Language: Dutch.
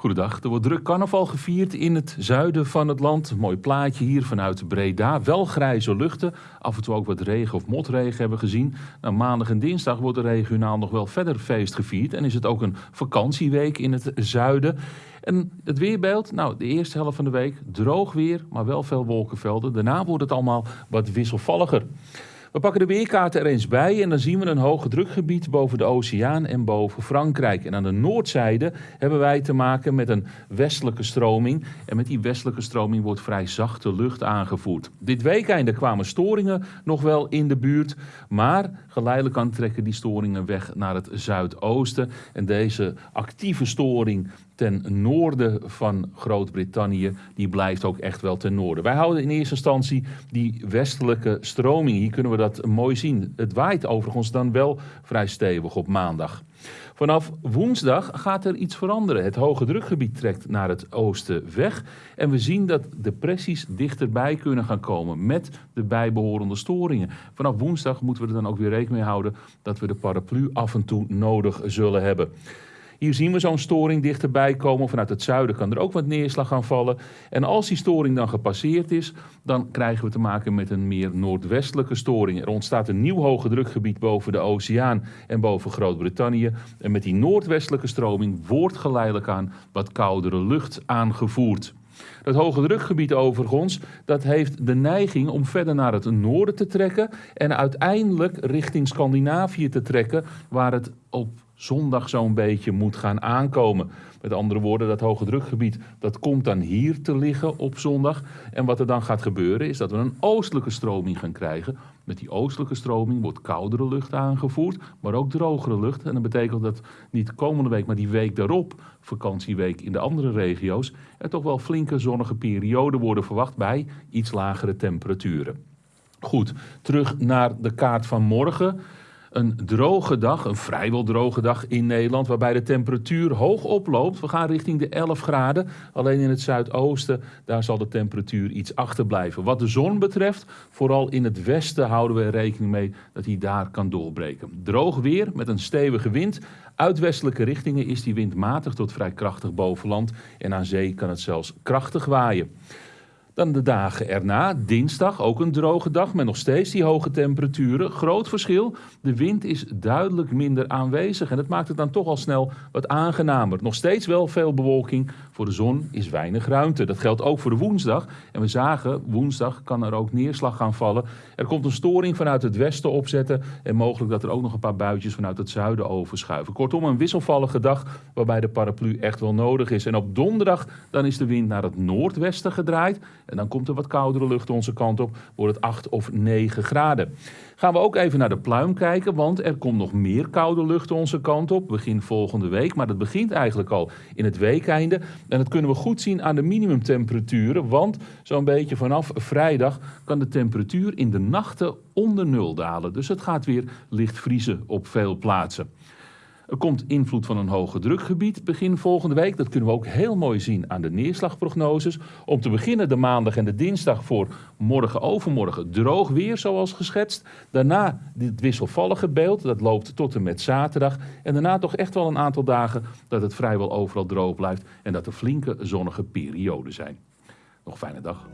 Goedendag. Er wordt druk carnaval gevierd in het zuiden van het land. Mooi plaatje hier vanuit Breda. Wel grijze luchten. Af en toe ook wat regen of motregen hebben we gezien. Nou, maandag en dinsdag wordt er regionaal nog wel verder feest gevierd. En is het ook een vakantieweek in het zuiden. En het weerbeeld, nou, de eerste helft van de week droog weer, maar wel veel wolkenvelden. Daarna wordt het allemaal wat wisselvalliger. We pakken de weerkaart er eens bij en dan zien we een hoge drukgebied boven de oceaan en boven Frankrijk. En aan de noordzijde hebben wij te maken met een westelijke stroming. En met die westelijke stroming wordt vrij zachte lucht aangevoerd. Dit weekende kwamen storingen nog wel in de buurt, maar geleidelijk aan trekken die storingen weg naar het zuidoosten. En deze actieve storing ten noorden van Groot-Brittannië, die blijft ook echt wel ten noorden. Wij houden in eerste instantie die westelijke stroming. Hier kunnen we dat mooi zien. Het waait overigens dan wel vrij stevig op maandag. Vanaf woensdag gaat er iets veranderen. Het hoge drukgebied trekt naar het oosten weg. En we zien dat depressies dichterbij kunnen gaan komen met de bijbehorende storingen. Vanaf woensdag moeten we er dan ook weer rekening mee houden dat we de paraplu af en toe nodig zullen hebben. Hier zien we zo'n storing dichterbij komen. Vanuit het zuiden kan er ook wat neerslag gaan vallen. En als die storing dan gepasseerd is, dan krijgen we te maken met een meer noordwestelijke storing. Er ontstaat een nieuw hoge drukgebied boven de oceaan en boven Groot-Brittannië. En met die noordwestelijke stroming wordt geleidelijk aan wat koudere lucht aangevoerd. Dat hoge drukgebied overigens, dat heeft de neiging om verder naar het noorden te trekken en uiteindelijk richting Scandinavië te trekken, waar het op zondag zo'n beetje moet gaan aankomen. Met andere woorden, dat hoge drukgebied dat komt dan hier te liggen op zondag. En wat er dan gaat gebeuren is dat we een oostelijke stroming gaan krijgen. Met die oostelijke stroming wordt koudere lucht aangevoerd, maar ook drogere lucht. En dat betekent dat niet komende week, maar die week daarop, vakantieweek in de andere regio's, er toch wel flinke zonnige perioden worden verwacht bij iets lagere temperaturen. Goed, terug naar de kaart van morgen een droge dag, een vrijwel droge dag in Nederland, waarbij de temperatuur hoog oploopt. We gaan richting de 11 graden. Alleen in het zuidoosten, daar zal de temperatuur iets achterblijven. Wat de zon betreft, vooral in het westen houden we rekening mee dat hij daar kan doorbreken. Droog weer met een stevige wind. Uit westelijke richtingen is die wind matig tot vrij krachtig boven land en aan zee kan het zelfs krachtig waaien. Dan de dagen erna, dinsdag, ook een droge dag met nog steeds die hoge temperaturen. Groot verschil, de wind is duidelijk minder aanwezig en het maakt het dan toch al snel wat aangenamer. Nog steeds wel veel bewolking, voor de zon is weinig ruimte. Dat geldt ook voor de woensdag. En we zagen, woensdag kan er ook neerslag gaan vallen. Er komt een storing vanuit het westen opzetten en mogelijk dat er ook nog een paar buitjes vanuit het zuiden overschuiven. Kortom, een wisselvallige dag waarbij de paraplu echt wel nodig is. En op donderdag dan is de wind naar het noordwesten gedraaid. En dan komt er wat koudere lucht onze kant op, wordt het 8 of 9 graden. Gaan we ook even naar de pluim kijken, want er komt nog meer koude lucht onze kant op. Begin volgende week, maar dat begint eigenlijk al in het weekeinde. En dat kunnen we goed zien aan de minimumtemperaturen, want zo'n beetje vanaf vrijdag kan de temperatuur in de nachten onder nul dalen. Dus het gaat weer licht vriezen op veel plaatsen. Er komt invloed van een hoge drukgebied begin volgende week. Dat kunnen we ook heel mooi zien aan de neerslagprognoses. Om te beginnen de maandag en de dinsdag voor morgen overmorgen droog weer zoals geschetst. Daarna dit wisselvallige beeld, dat loopt tot en met zaterdag. En daarna toch echt wel een aantal dagen dat het vrijwel overal droog blijft. En dat er flinke zonnige perioden zijn. Nog fijne dag.